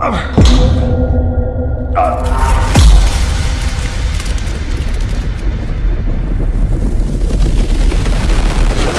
Uh.